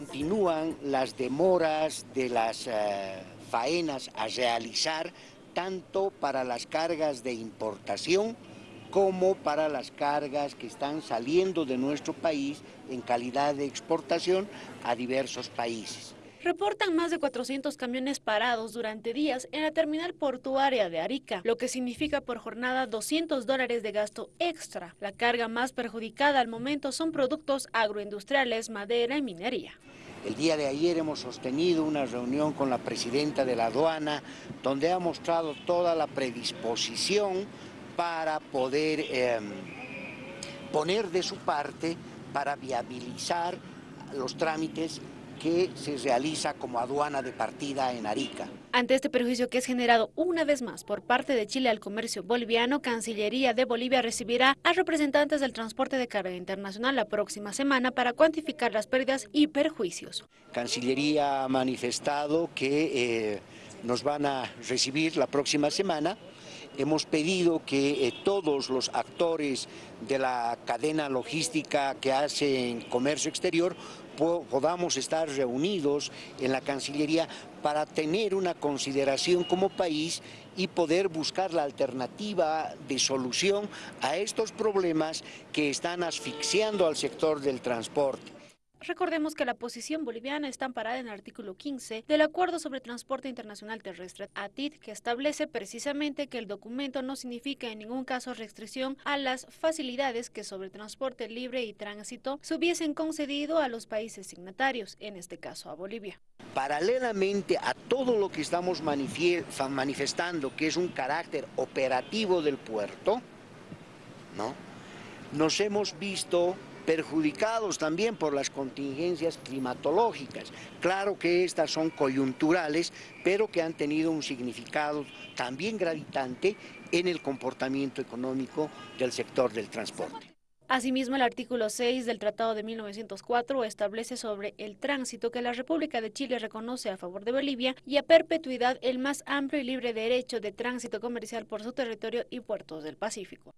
Continúan las demoras de las eh, faenas a realizar tanto para las cargas de importación como para las cargas que están saliendo de nuestro país en calidad de exportación a diversos países. Reportan más de 400 camiones parados durante días en la terminal portuaria de Arica, lo que significa por jornada 200 dólares de gasto extra. La carga más perjudicada al momento son productos agroindustriales, madera y minería. El día de ayer hemos sostenido una reunión con la presidenta de la aduana donde ha mostrado toda la predisposición para poder em, poner de su parte para viabilizar los trámites que se realiza como aduana de partida en Arica. Ante este perjuicio que es generado una vez más por parte de Chile al comercio boliviano, Cancillería de Bolivia recibirá a representantes del transporte de carga internacional la próxima semana para cuantificar las pérdidas y perjuicios. Cancillería ha manifestado que eh, nos van a recibir la próxima semana hemos pedido que eh, todos los actores de la cadena logística que hacen comercio exterior podamos estar reunidos en la Cancillería para tener una consideración como país y poder buscar la alternativa de solución a estos problemas que están asfixiando al sector del transporte. Recordemos que la posición boliviana está amparada en el artículo 15 del Acuerdo sobre Transporte Internacional Terrestre, ATID, que establece precisamente que el documento no significa en ningún caso restricción a las facilidades que sobre transporte libre y tránsito se hubiesen concedido a los países signatarios, en este caso a Bolivia. Paralelamente a todo lo que estamos manifestando, que es un carácter operativo del puerto, ¿no? nos hemos visto perjudicados también por las contingencias climatológicas. Claro que estas son coyunturales, pero que han tenido un significado también gravitante en el comportamiento económico del sector del transporte. Asimismo, el artículo 6 del Tratado de 1904 establece sobre el tránsito que la República de Chile reconoce a favor de Bolivia y a perpetuidad el más amplio y libre derecho de tránsito comercial por su territorio y puertos del Pacífico.